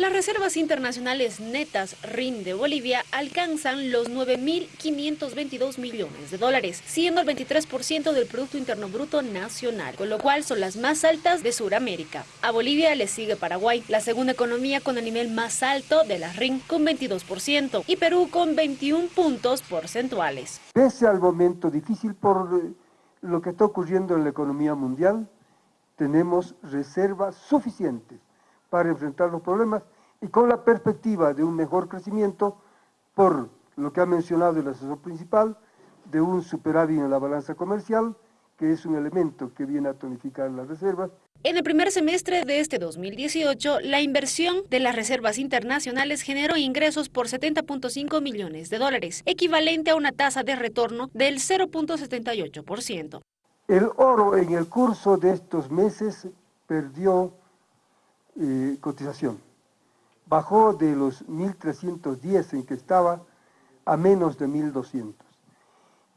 Las reservas internacionales netas RIN de Bolivia alcanzan los 9.522 millones de dólares, siendo el 23% del Producto Interno Bruto nacional, con lo cual son las más altas de Sudamérica. A Bolivia le sigue Paraguay, la segunda economía con el nivel más alto de la RIN, con 22%, y Perú con 21 puntos porcentuales. Pese al momento difícil por eh, lo que está ocurriendo en la economía mundial, tenemos reservas suficientes para enfrentar los problemas y con la perspectiva de un mejor crecimiento por lo que ha mencionado el asesor principal, de un superávit en la balanza comercial, que es un elemento que viene a tonificar las reservas. En el primer semestre de este 2018, la inversión de las reservas internacionales generó ingresos por 70.5 millones de dólares, equivalente a una tasa de retorno del 0.78%. El oro en el curso de estos meses perdió eh, cotización. Bajó de los 1.310 en que estaba a menos de 1.200.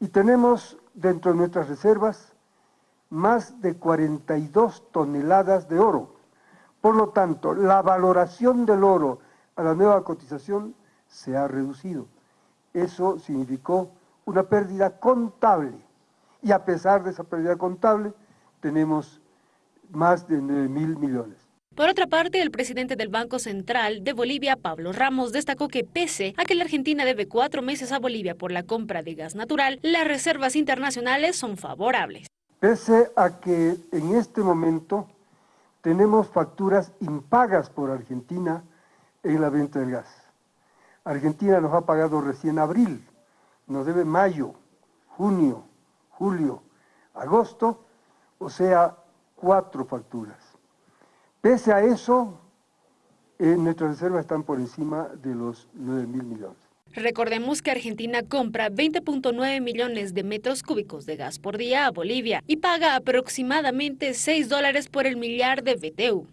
Y tenemos dentro de nuestras reservas más de 42 toneladas de oro. Por lo tanto, la valoración del oro a la nueva cotización se ha reducido. Eso significó una pérdida contable. Y a pesar de esa pérdida contable, tenemos más de 9 mil millones. Por otra parte, el presidente del Banco Central de Bolivia, Pablo Ramos, destacó que pese a que la Argentina debe cuatro meses a Bolivia por la compra de gas natural, las reservas internacionales son favorables. Pese a que en este momento tenemos facturas impagas por Argentina en la venta del gas. Argentina nos ha pagado recién abril, nos debe mayo, junio, julio, agosto, o sea, cuatro facturas. Pese a eso, eh, nuestras reservas están por encima de los 9 mil millones. Recordemos que Argentina compra 20.9 millones de metros cúbicos de gas por día a Bolivia y paga aproximadamente 6 dólares por el millar de BTU.